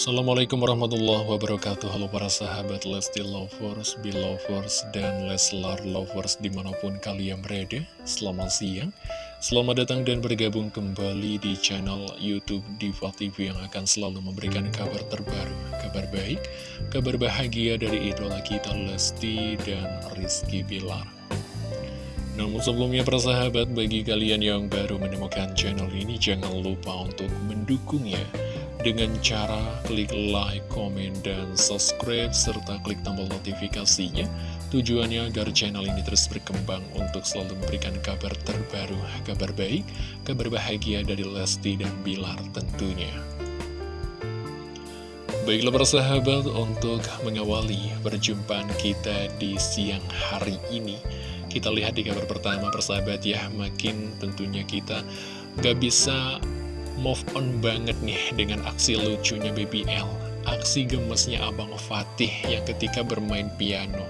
Assalamualaikum warahmatullahi wabarakatuh. Halo para sahabat Lesti Lovers, Belovers, dan Leslar Lovers di mana pun kalian berada. Selamat siang. Selamat datang dan bergabung kembali di channel Youtube Diva TV yang akan selalu memberikan kabar terbaru Kabar baik, kabar bahagia dari idola kita Lesti dan Rizky Bilar. Namun sebelumnya para sahabat bagi kalian yang baru menemukan channel ini jangan lupa untuk mendukungnya dengan cara klik like, komen, dan subscribe, serta klik tombol notifikasinya. Tujuannya agar channel ini terus berkembang untuk selalu memberikan kabar terbaru, kabar baik, kabar bahagia dari Lesti dan Bilar tentunya. Baiklah para sahabat, untuk mengawali perjumpaan kita di siang hari ini, kita lihat di kabar pertama persahabat ya, makin tentunya kita gak bisa move on banget nih dengan aksi lucunya BBL Aksi gemesnya Abang Fatih yang ketika bermain piano.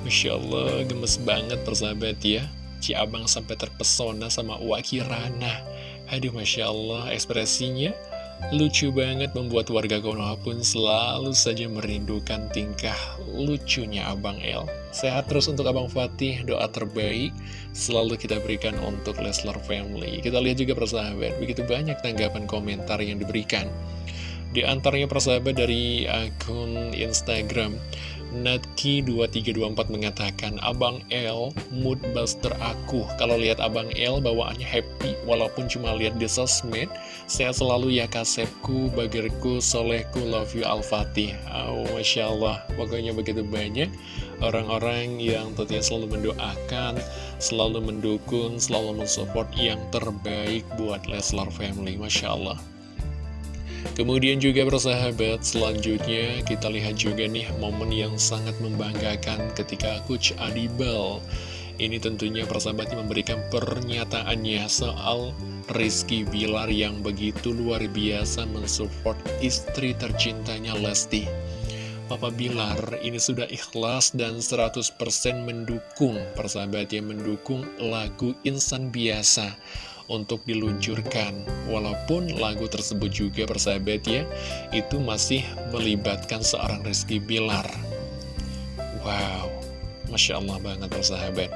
Masya Allah gemes banget persahabat ya. Ci Abang sampai terpesona sama Wakirana Aduh Masya Allah ekspresinya Lucu banget membuat warga Konoha pun selalu saja merindukan tingkah lucunya Abang El. Sehat terus untuk Abang Fatih, doa terbaik selalu kita berikan untuk Leslar Family. Kita lihat juga persahabat, begitu banyak tanggapan komentar yang diberikan. Di antaranya persahabat dari akun Instagram Natki2324 mengatakan Abang L mood buster aku. Kalau lihat Abang L bawaannya happy Walaupun cuma lihat di sosmed. Saya selalu ya kasepku, bagerku, solehku, love you Al-Fatih. Oh Masya Allah Pokoknya begitu banyak. Orang-orang yang tentunya selalu mendoakan Selalu mendukung, selalu mensupport yang terbaik buat Leslar Family Masya Allah Kemudian juga bersahabat, selanjutnya kita lihat juga nih momen yang sangat membanggakan ketika Coach Adibal ini tentunya persahabatnya memberikan pernyataannya soal Rizky Bilar yang begitu luar biasa mensupport istri tercintanya Lesti. Papa Bilar ini sudah ikhlas dan 100% mendukung persahabatnya mendukung lagu Insan Biasa untuk diluncurkan. Walaupun lagu tersebut juga persahabat ya Itu masih melibatkan seorang Rizky Bilar. Wow Masya Allah banget persahabat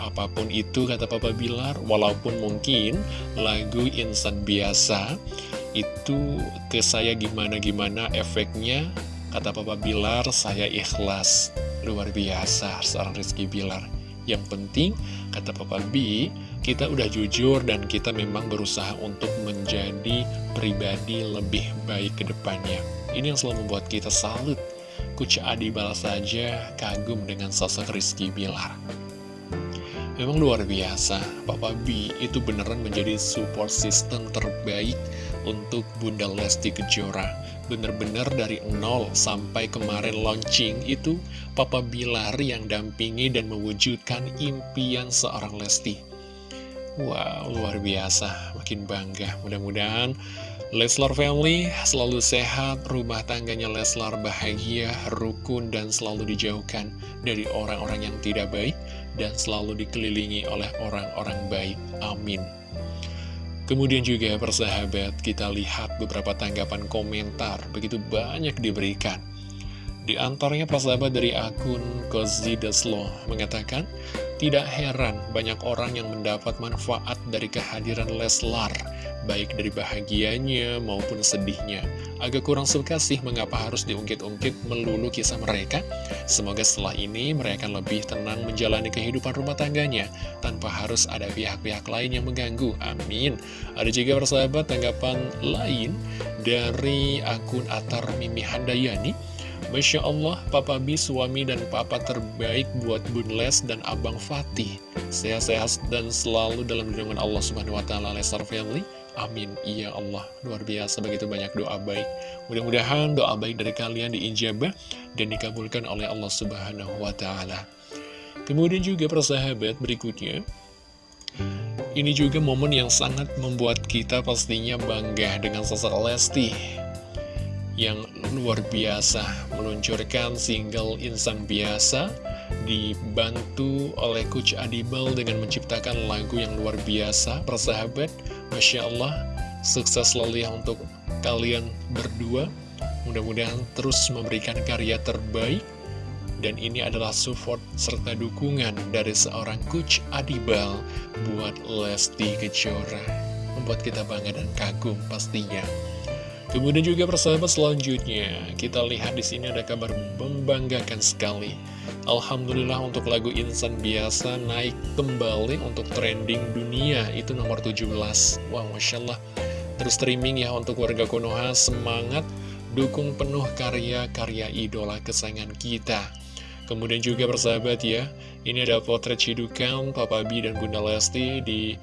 Apa pun itu kata Papa Bilar Walaupun mungkin lagu insan biasa Itu ke saya gimana-gimana efeknya Kata Papa Bilar saya ikhlas. Luar biasa seorang Rizky Bilar. Yang penting kata Papa B kita udah jujur dan kita memang berusaha untuk menjadi pribadi lebih baik ke depannya. Ini yang selalu membuat kita salut. Kuca Adi balas saja kagum dengan sosok Rizky Bilar. Memang luar biasa, Papa B itu beneran menjadi support system terbaik untuk Bunda Lesti Kejora. Bener-bener dari nol sampai kemarin launching itu Papa Bilar yang dampingi dan mewujudkan impian seorang Lesti. Wow, luar biasa, makin bangga. Mudah-mudahan Leslar Family selalu sehat, rumah tangganya Leslar bahagia, rukun, dan selalu dijauhkan dari orang-orang yang tidak baik, dan selalu dikelilingi oleh orang-orang baik. Amin. Kemudian juga persahabat, kita lihat beberapa tanggapan komentar, begitu banyak diberikan. Di antaranya persahabat dari akun Kozi Deslo mengatakan, tidak heran banyak orang yang mendapat manfaat dari kehadiran Leslar, baik dari bahagianya maupun sedihnya. Agak kurang suka sih mengapa harus diungkit-ungkit melulu kisah mereka. Semoga setelah ini mereka lebih tenang menjalani kehidupan rumah tangganya, tanpa harus ada pihak-pihak lain yang mengganggu. Amin. Ada juga persahabat tanggapan lain dari akun Atar Mimi Handayani. Masya Allah, Papa B suami dan papa terbaik buat Bun Les dan Abang Fatih. Sehat-sehat dan selalu dalam lindungan Allah Subhanahu wa taala Lestar Family. Amin. Iya Allah, luar biasa begitu banyak doa baik. Mudah-mudahan doa baik dari kalian diijabah dan dikabulkan oleh Allah Subhanahu wa taala. Kemudian juga persahabat berikutnya ini juga momen yang sangat membuat kita pastinya bangga dengan sosok Lesti yang luar biasa meluncurkan single Insan Biasa dibantu oleh Coach Adibel dengan menciptakan lagu yang luar biasa persahabat Masya Allah sukses selalu ya untuk kalian berdua. Mudah-mudahan terus memberikan karya terbaik. Dan ini adalah support serta dukungan dari seorang Coach Adibal buat Lesti Kejora. Membuat kita bangga dan kagum pastinya. Kemudian juga persahabat selanjutnya, kita lihat di sini ada kabar membanggakan sekali. Alhamdulillah untuk lagu Insan Biasa naik kembali untuk trending dunia, itu nomor 17. Wow, Masya Allah. Terus streaming ya untuk warga Konoha, semangat, dukung penuh karya-karya idola kesayangan kita. Kemudian juga persahabat ya, ini ada potret cidukan Papa B dan Bunda Lesti di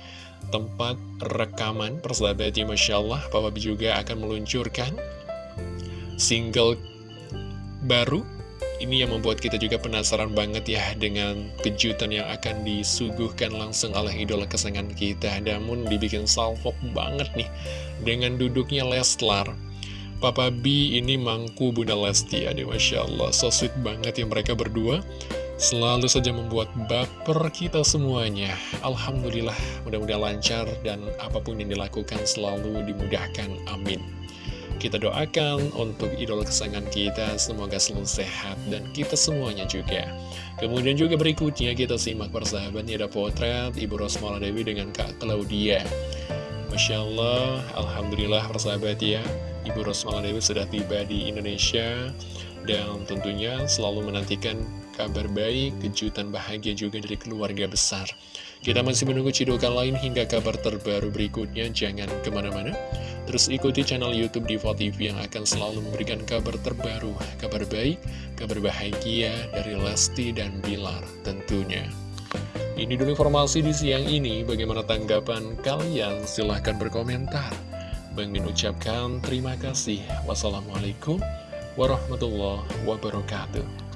tempat rekaman. Persahabat ya Masya Allah Papa B juga akan meluncurkan single baru. Ini yang membuat kita juga penasaran banget ya dengan kejutan yang akan disuguhkan langsung oleh idola kesayangan kita. Namun dibikin salvok banget nih dengan duduknya Leslar. Papa B ini mangku Bunda Lesti ya Masya Allah so sweet banget ya mereka berdua selalu saja membuat baper kita semuanya. Alhamdulillah, mudah-mudahan lancar dan apa pun yang dilakukan selalu dimudahkan. Amin. Kita doakan untuk idola kesayangan kita, semoga selalu sehat dan kita semuanya juga. Kemudian juga berikutnya kita simak persahabatnya ada potret Ibu Rosmala Dewi dengan Kak Claudia. Masya Allah, Alhamdulillah persahabat ya, Ibu Rosmala Dewi sudah tiba di Indonesia dan tentunya selalu menantikan kabar baik, kejutan bahagia juga dari keluarga besar. Kita masih menunggu cidukan lain hingga kabar terbaru berikutnya, jangan ke mana-mana. Terus ikuti channel Youtube Diva TV yang akan selalu memberikan kabar terbaru, kabar baik, kabar bahagia dari Lesti dan Bilar tentunya. Ini dulu informasi di siang ini, bagaimana tanggapan kalian? Silahkan berkomentar. Bang ucapkan terima kasih. Wassalamualaikum warahmatullahi wabarakatuh.